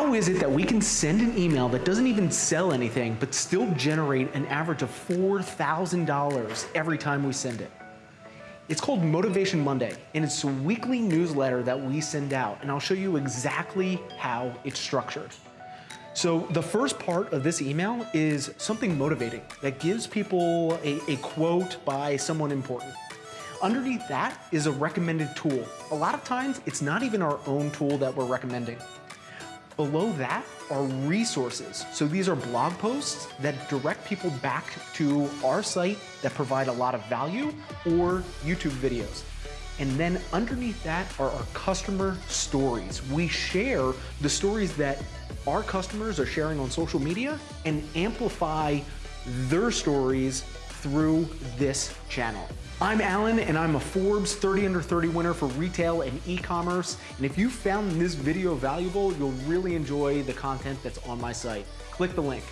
How is it that we can send an email that doesn't even sell anything, but still generate an average of $4,000 every time we send it? It's called Motivation Monday, and it's a weekly newsletter that we send out, and I'll show you exactly how it's structured. So the first part of this email is something motivating that gives people a, a, quote by someone important. Underneath that is a recommended tool. A lot of times it's not even our own tool that we're recommending. Below that are resources. So these are blog posts that direct people back to our site that provide a lot of value or YouTube videos. And then underneath that are our customer stories. We share the stories that our customers are sharing on social media and amplify their stories through this channel. I'm Alan and I'm a Forbes 30 under 30 winner for retail and e-commerce. And if you found this video valuable, you'll really enjoy the content that's on my site. Click the link.